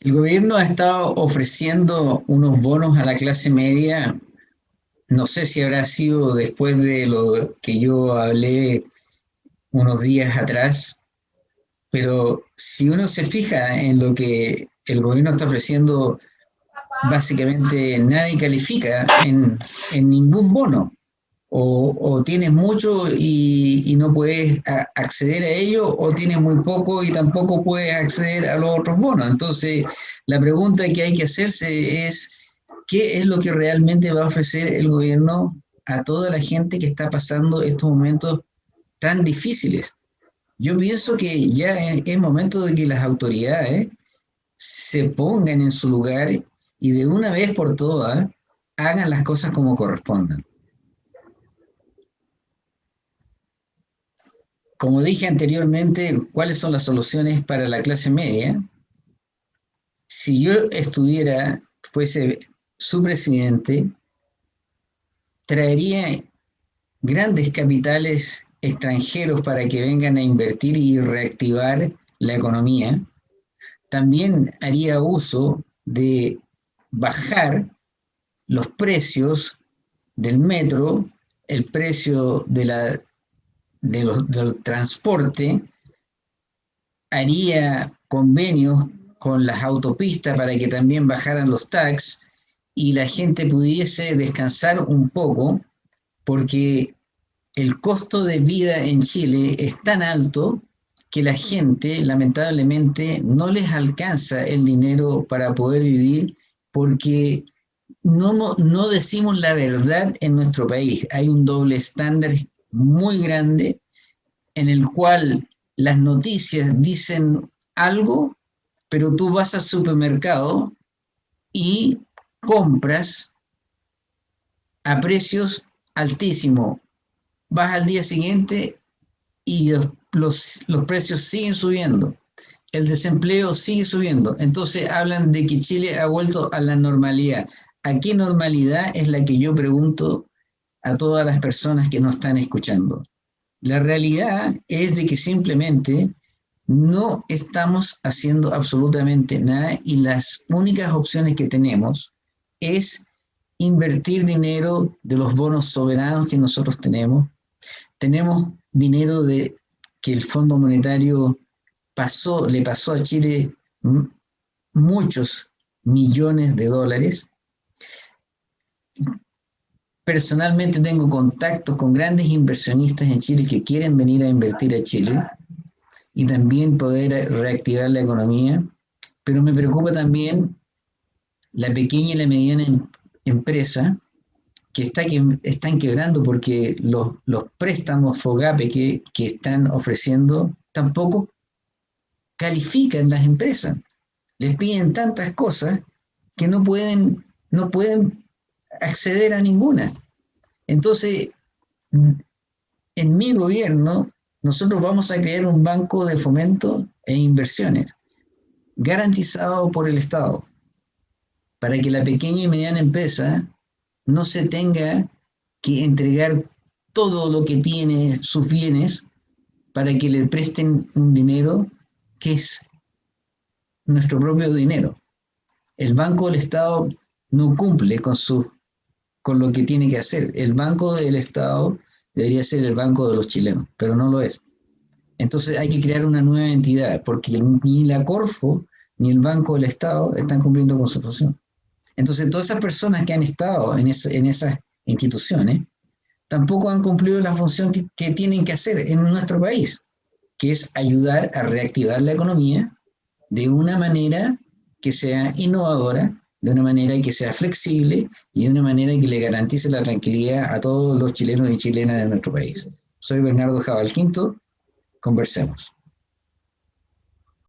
El gobierno ha estado ofreciendo unos bonos a la clase media. No sé si habrá sido después de lo que yo hablé unos días atrás, pero si uno se fija en lo que el gobierno está ofreciendo, básicamente nadie califica en, en ningún bono o, tienes mucho y, no puedes acceder a ello, o tienes muy poco y tampoco puedes acceder a los otros bonos. Entonces, la pregunta que hay que hacerse es, ¿qué es lo que realmente va a ofrecer el gobierno a toda la gente que está pasando estos momentos tan difíciles? Yo pienso que ya es, momento de que las autoridades se pongan en su lugar y de una vez por todas hagan las cosas como correspondan. Como dije anteriormente, ¿cuáles son las soluciones para la clase media? Si yo estuviera, fuese su presidente, traería grandes capitales extranjeros para que vengan a invertir y reactivar la economía. También haría uso de bajar los precios del metro, el precio de la del transporte haría convenios con las autopistas para que también bajaran los tax y la gente pudiese descansar un poco porque el costo de vida en Chile es tan alto que la gente lamentablemente no les alcanza el dinero para poder vivir porque no, no decimos la verdad en nuestro país. Hay un doble estándar muy grande en el cual las noticias dicen algo, pero tú vas al supermercado y compras a precios altísimos. Vas al día siguiente y los, los, precios siguen subiendo. El desempleo sigue subiendo. Entonces hablan de que Chile ha vuelto a la normalidad. ¿A qué normalidad es la que yo pregunto a todas las personas que nos están escuchando. La realidad es de que simplemente no estamos haciendo absolutamente nada y las únicas opciones que tenemos es invertir dinero de los bonos soberanos que nosotros tenemos. Tenemos dinero de que el Fondo Monetario pasó, le pasó a Chile muchos millones de dólares Personalmente tengo contactos con grandes inversionistas en Chile que quieren venir a invertir a Chile y también poder reactivar la economía, pero me preocupa también la pequeña y la mediana em, empresa que, está, que están quebrando porque los, los préstamos FOGAPE que, que están ofreciendo tampoco califican las empresas. Les piden tantas cosas que no pueden, no pueden acceder a ninguna. Entonces, en mi gobierno, nosotros vamos a crear un banco de fomento e inversiones garantizado por el Estado para que la pequeña y mediana empresa no se tenga que entregar todo lo que tiene sus bienes para que le presten un dinero que es nuestro propio dinero. El Banco del Estado no cumple con sus con lo que tiene que hacer. El Banco del Estado debería ser el Banco de los chilenos, pero no lo es. Entonces hay que crear una nueva entidad, porque ni la Corfo ni el Banco del Estado están cumpliendo con su función. Entonces todas esas personas que han estado en, en esas instituciones tampoco han cumplido la función que tienen que hacer en nuestro país, que es ayudar a reactivar la economía de una manera que sea innovadora, de una manera que sea flexible y de una manera que le garantice la tranquilidad a todos los chilenos y chilenas de nuestro país. Soy Bernardo Jabal Quinto, conversemos.